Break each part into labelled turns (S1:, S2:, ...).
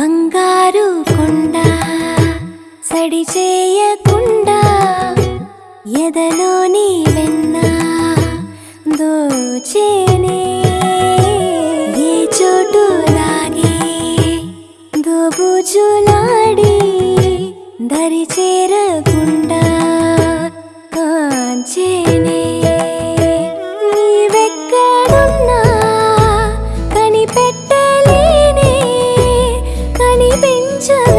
S1: బంగారు కొండ సడి చేయకుండా ఎదలోని వెన్న దోచేనే. ఏ చోటు లాగే దోబుజులాడి దరి చేరకుండా కాంచేనే. కనిపించవేళ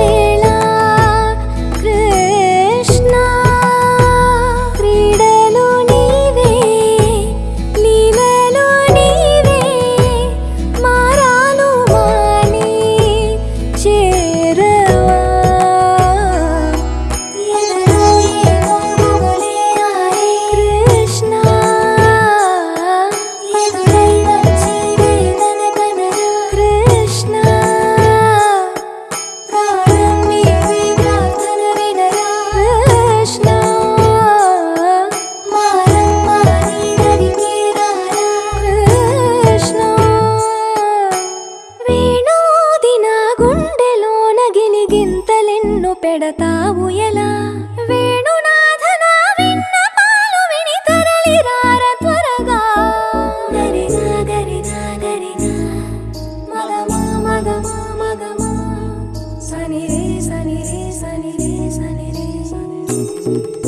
S1: పెడతావు ఎలా? Thank విన్న పాలు విని రే రే రే.